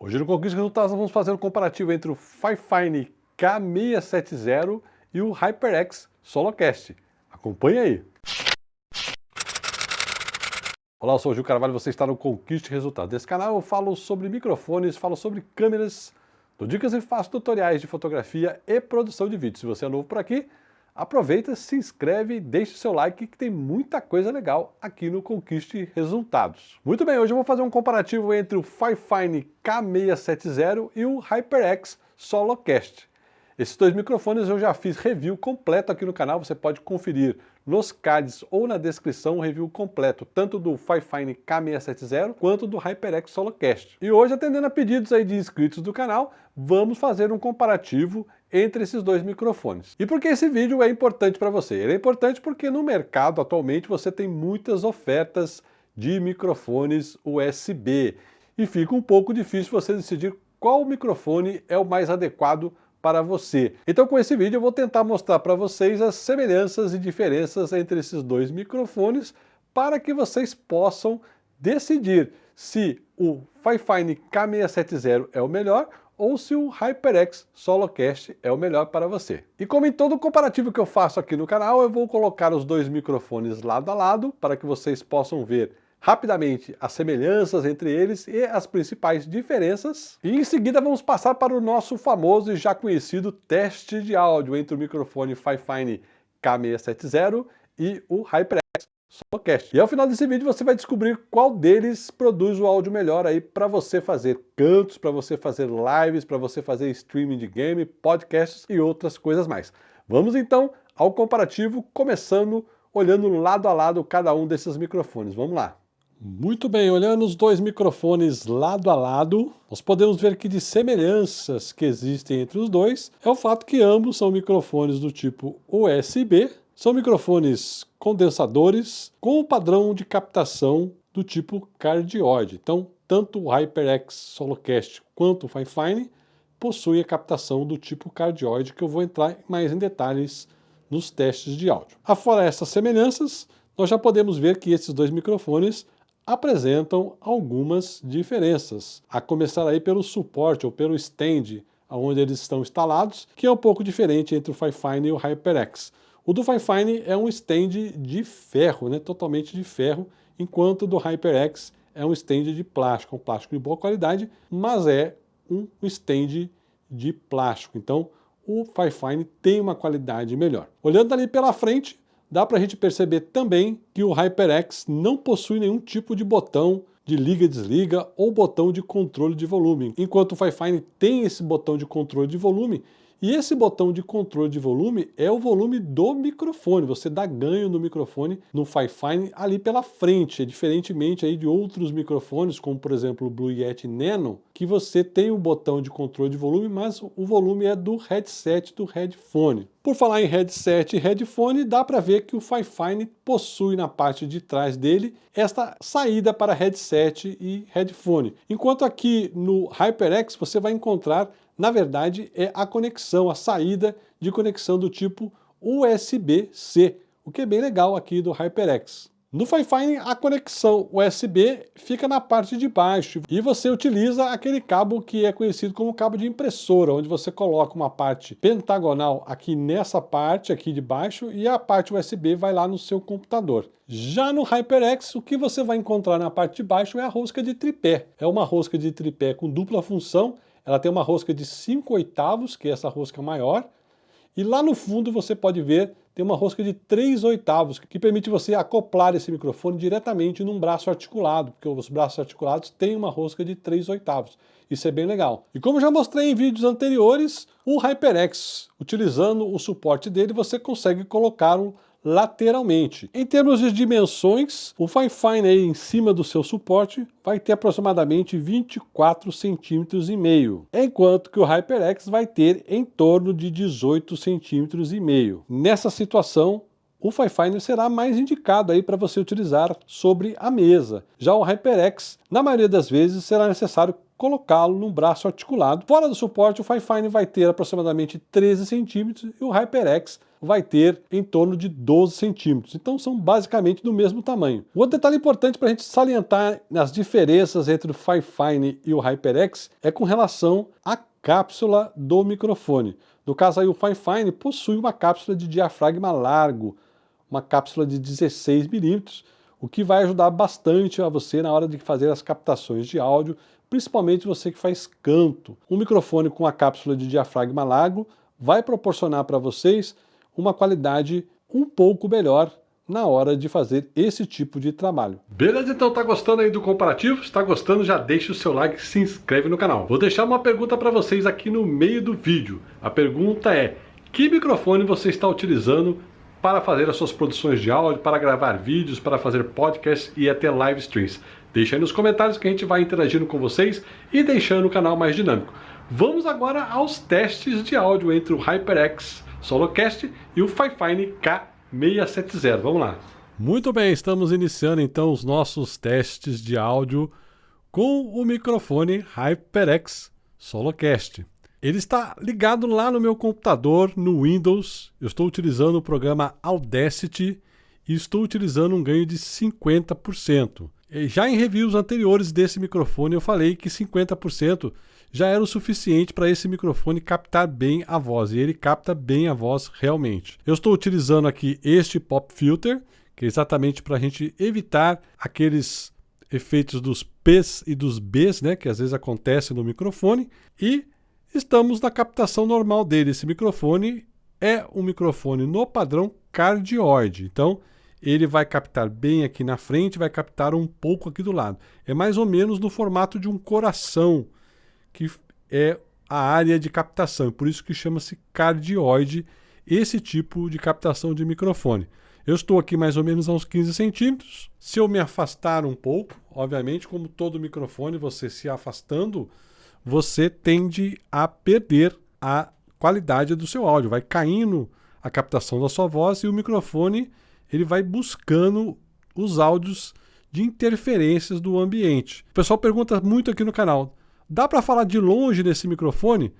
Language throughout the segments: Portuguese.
Hoje no Conquista Resultados vamos fazer um comparativo entre o Fifine K670 e o HyperX Solocast. Acompanhe aí! Olá, eu sou o Gil Carvalho você está no Conquiste Resultados. Nesse canal eu falo sobre microfones, falo sobre câmeras, dou dicas e faço tutoriais de fotografia e produção de vídeo. Se você é novo por aqui, aproveita, se inscreve e deixe seu like que tem muita coisa legal aqui no Conquiste Resultados. Muito bem, hoje eu vou fazer um comparativo entre o Fifine K670 e o HyperX Solocast. Esses dois microfones eu já fiz review completo aqui no canal, você pode conferir nos cards ou na descrição o review completo, tanto do Fifine K670 quanto do HyperX Solocast. E hoje, atendendo a pedidos aí de inscritos do canal, vamos fazer um comparativo entre esses dois microfones. E por que esse vídeo é importante para você? Ele é importante porque no mercado atualmente você tem muitas ofertas de microfones USB e fica um pouco difícil você decidir qual microfone é o mais adequado para você. Então com esse vídeo eu vou tentar mostrar para vocês as semelhanças e diferenças entre esses dois microfones para que vocês possam decidir se o Fifine K670 é o melhor ou se o HyperX Solocast é o melhor para você. E como em todo comparativo que eu faço aqui no canal, eu vou colocar os dois microfones lado a lado para que vocês possam ver rapidamente as semelhanças entre eles e as principais diferenças. E em seguida vamos passar para o nosso famoso e já conhecido teste de áudio entre o microfone Fifine K670 e o HyperX Solocast. E ao final desse vídeo você vai descobrir qual deles produz o áudio melhor aí para você fazer cantos, para você fazer lives, para você fazer streaming de game, podcasts e outras coisas mais. Vamos então ao comparativo, começando olhando lado a lado cada um desses microfones. Vamos lá. Muito bem, olhando os dois microfones lado a lado, nós podemos ver que de semelhanças que existem entre os dois é o fato que ambos são microfones do tipo USB, são microfones condensadores com o padrão de captação do tipo cardioide. Então, tanto o HyperX Solocast quanto o Fifine possuem a captação do tipo cardioide, que eu vou entrar mais em detalhes nos testes de áudio. Afora essas semelhanças, nós já podemos ver que esses dois microfones apresentam algumas diferenças, a começar aí pelo suporte ou pelo stand onde eles estão instalados, que é um pouco diferente entre o Fifine e o HyperX. O do Fifine é um stand de ferro, né, totalmente de ferro, enquanto o do HyperX é um stand de plástico, um plástico de boa qualidade, mas é um stand de plástico. Então o Fifine tem uma qualidade melhor. Olhando ali pela frente, dá para a gente perceber também que o HyperX não possui nenhum tipo de botão de liga e desliga ou botão de controle de volume, enquanto o Fifine tem esse botão de controle de volume e esse botão de controle de volume é o volume do microfone. Você dá ganho no microfone no Fifine ali pela frente, diferentemente aí de outros microfones, como por exemplo o Blue Yeti Nano, que você tem o botão de controle de volume, mas o volume é do headset do headphone. Por falar em headset e headphone, dá para ver que o Fifine possui na parte de trás dele esta saída para headset e headphone. Enquanto aqui no HyperX você vai encontrar na verdade, é a conexão, a saída de conexão do tipo USB-C, o que é bem legal aqui do HyperX. No Fifine, a conexão USB fica na parte de baixo e você utiliza aquele cabo que é conhecido como cabo de impressora, onde você coloca uma parte pentagonal aqui nessa parte aqui de baixo e a parte USB vai lá no seu computador. Já no HyperX, o que você vai encontrar na parte de baixo é a rosca de tripé. É uma rosca de tripé com dupla função, ela tem uma rosca de 5 oitavos, que é essa rosca maior, e lá no fundo você pode ver, tem uma rosca de 3 oitavos, que permite você acoplar esse microfone diretamente num braço articulado, porque os braços articulados têm uma rosca de 3 oitavos. Isso é bem legal. E como já mostrei em vídeos anteriores, o HyperX, utilizando o suporte dele, você consegue colocar um lateralmente. Em termos de dimensões, o Fifine aí em cima do seu suporte vai ter aproximadamente 24 centímetros e meio, enquanto que o HyperX vai ter em torno de 18 centímetros e meio. Nessa situação, o Fifine será mais indicado aí para você utilizar sobre a mesa. Já o HyperX, na maioria das vezes, será necessário colocá-lo num braço articulado. Fora do suporte, o Fifine vai ter aproximadamente 13 centímetros e o HyperX vai ter em torno de 12 centímetros. Então são basicamente do mesmo tamanho. Outro detalhe importante para a gente salientar nas diferenças entre o Fifine e o HyperX é com relação à cápsula do microfone. No caso aí o Fifine possui uma cápsula de diafragma largo, uma cápsula de 16 milímetros, o que vai ajudar bastante a você na hora de fazer as captações de áudio, principalmente você que faz canto. Um microfone com a cápsula de diafragma largo vai proporcionar para vocês uma qualidade um pouco melhor na hora de fazer esse tipo de trabalho. Beleza, então tá gostando aí do comparativo? Se tá gostando, já deixa o seu like e se inscreve no canal. Vou deixar uma pergunta para vocês aqui no meio do vídeo. A pergunta é, que microfone você está utilizando para fazer as suas produções de áudio, para gravar vídeos, para fazer podcasts e até live streams. Deixa aí nos comentários que a gente vai interagindo com vocês e deixando o canal mais dinâmico. Vamos agora aos testes de áudio entre o HyperX Solocast e o Fifine K670. Vamos lá. Muito bem, estamos iniciando então os nossos testes de áudio com o microfone HyperX Solocast. Ele está ligado lá no meu computador, no Windows. Eu estou utilizando o programa Audacity e estou utilizando um ganho de 50%. Já em reviews anteriores desse microfone eu falei que 50% já era o suficiente para esse microfone captar bem a voz, e ele capta bem a voz realmente. Eu estou utilizando aqui este pop filter, que é exatamente para a gente evitar aqueles efeitos dos P's e dos B's, né, que às vezes acontecem no microfone, e estamos na captação normal dele. Esse microfone é um microfone no padrão cardioide. Então, ele vai captar bem aqui na frente, vai captar um pouco aqui do lado. É mais ou menos no formato de um coração, que é a área de captação. Por isso que chama-se cardioide, esse tipo de captação de microfone. Eu estou aqui mais ou menos a uns 15 centímetros. Se eu me afastar um pouco, obviamente, como todo microfone, você se afastando, você tende a perder a qualidade do seu áudio. Vai caindo a captação da sua voz e o microfone ele vai buscando os áudios de interferências do ambiente. O pessoal pergunta muito aqui no canal, dá para falar de longe nesse microfone?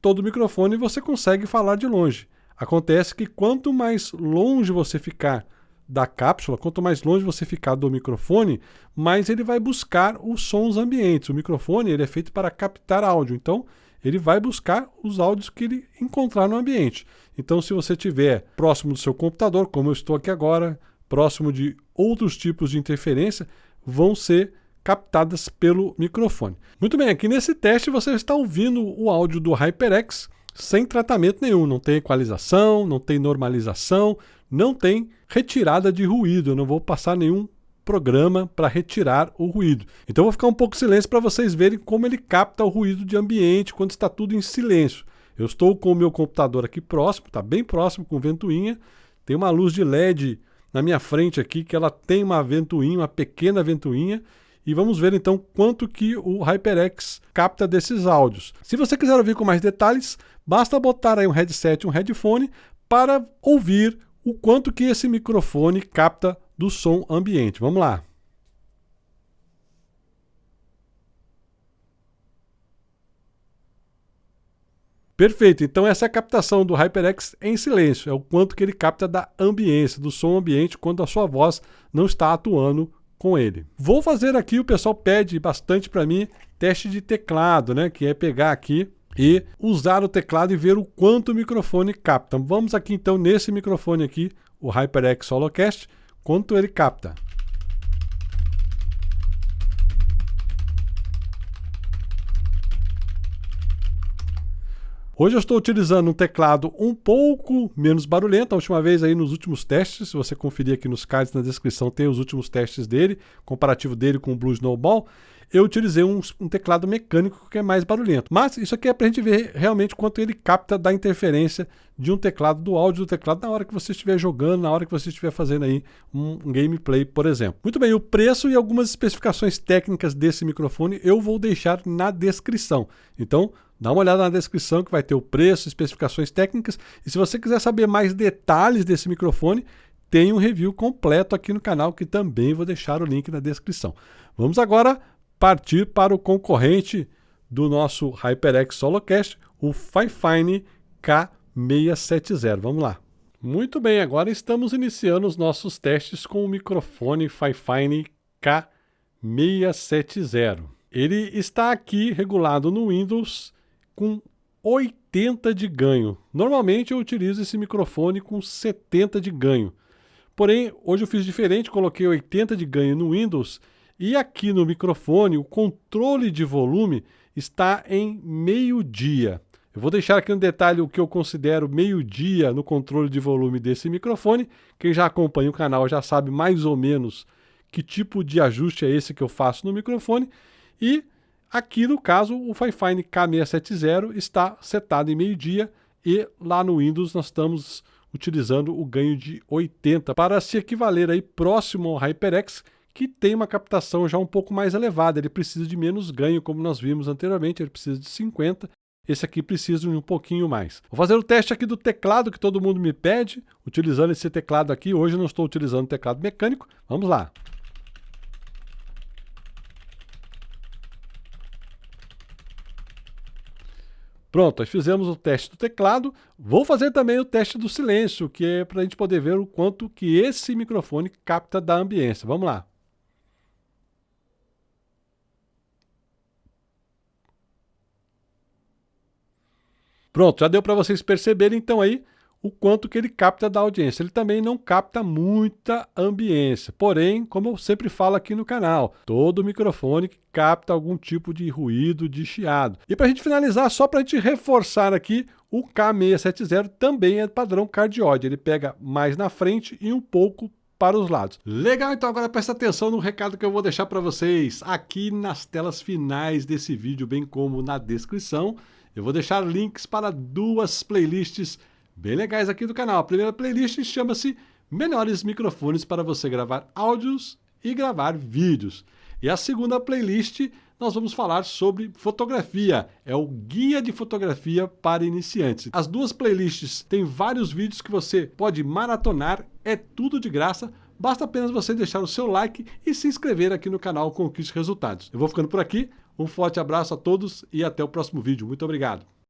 Todo microfone você consegue falar de longe. Acontece que quanto mais longe você ficar da cápsula, quanto mais longe você ficar do microfone, mais ele vai buscar os sons ambientes. O microfone ele é feito para captar áudio, então ele vai buscar os áudios que ele encontrar no ambiente. Então, se você estiver próximo do seu computador, como eu estou aqui agora, próximo de outros tipos de interferência, vão ser captadas pelo microfone. Muito bem, aqui nesse teste você está ouvindo o áudio do HyperX sem tratamento nenhum, não tem equalização, não tem normalização, não tem retirada de ruído, eu não vou passar nenhum programa para retirar o ruído. Então vou ficar um pouco silêncio para vocês verem como ele capta o ruído de ambiente quando está tudo em silêncio. Eu estou com o meu computador aqui próximo, está bem próximo com ventoinha, tem uma luz de LED na minha frente aqui que ela tem uma ventoinha, uma pequena ventoinha, e vamos ver então quanto que o HyperX capta desses áudios. Se você quiser ouvir com mais detalhes, basta botar aí um headset, um headphone, para ouvir o quanto que esse microfone capta do som ambiente. Vamos lá. Perfeito, então essa é a captação do HyperX em silêncio, é o quanto que ele capta da ambiência, do som ambiente, quando a sua voz não está atuando com ele. Vou fazer aqui, o pessoal pede bastante para mim, teste de teclado, né? Que é pegar aqui e usar o teclado e ver o quanto o microfone capta. Vamos aqui então nesse microfone aqui, o HyperX Holocast, quanto ele capta. Hoje eu estou utilizando um teclado um pouco menos barulhento. A última vez aí nos últimos testes, se você conferir aqui nos cards na descrição, tem os últimos testes dele, comparativo dele com o Blue Snowball. Eu utilizei um, um teclado mecânico que é mais barulhento. Mas isso aqui é para a gente ver realmente quanto ele capta da interferência de um teclado, do áudio do teclado, na hora que você estiver jogando, na hora que você estiver fazendo aí um, gameplay, por exemplo. Muito bem, o preço e algumas especificações técnicas desse microfone eu vou deixar na descrição. Então, Dá uma olhada na descrição que vai ter o preço, especificações técnicas. E se você quiser saber mais detalhes desse microfone, tem um review completo aqui no canal, que também vou deixar o link na descrição. Vamos agora partir para o concorrente do nosso HyperX SoloCast, o Fifine K670. Vamos lá. Muito bem, agora estamos iniciando os nossos testes com o microfone Fifine K670. Ele está aqui regulado no Windows com 80 de ganho. Normalmente eu utilizo esse microfone com 70 de ganho. Porém, hoje eu fiz diferente, coloquei 80 de ganho no Windows e aqui no microfone o controle de volume está em meio-dia. Eu vou deixar aqui no detalhe o que eu considero meio-dia no controle de volume desse microfone. Quem já acompanha o canal já sabe mais ou menos que tipo de ajuste é esse que eu faço no microfone. E aqui no caso o Fifine K670 está setado em meio-dia e lá no Windows nós estamos utilizando o ganho de 80 para se equivaler aí próximo ao HyperX que tem uma captação já um pouco mais elevada, ele precisa de menos ganho, como nós vimos anteriormente, ele precisa de 50, esse aqui precisa de um pouquinho mais. Vou fazer o teste aqui do teclado que todo mundo me pede, utilizando esse teclado aqui, hoje eu não estou utilizando teclado mecânico, vamos lá. Pronto, fizemos o teste do teclado. Vou fazer também o teste do silêncio, que é para a gente poder ver o quanto que esse microfone capta da ambiência. Vamos lá. Pronto, já deu para vocês perceberem então aí o quanto que ele capta da audiência. Ele também não capta muita ambiência. Porém, como eu sempre falo aqui no canal, todo microfone capta algum tipo de ruído, de chiado. E para a gente finalizar, só para a gente reforçar aqui, o K670 também é padrão cardioide. Ele pega mais na frente e um pouco para os lados. Legal, então agora presta atenção no recado que eu vou deixar para vocês aqui nas telas finais desse vídeo, bem como na descrição. Eu vou deixar links para duas playlists bem legais aqui do canal. A primeira playlist chama-se Melhores Microfones para você gravar áudios e gravar vídeos. E a segunda playlist nós vamos falar sobre fotografia. É o Guia de Fotografia para Iniciantes. As duas playlists têm vários vídeos que você pode maratonar, é tudo de graça. Basta apenas você deixar o seu like e se inscrever aqui no canal Conquiste Resultados. Eu vou ficando por aqui. Um forte abraço a todos e até o próximo vídeo. Muito obrigado.